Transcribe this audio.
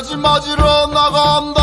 돼지 맞으러 나간다.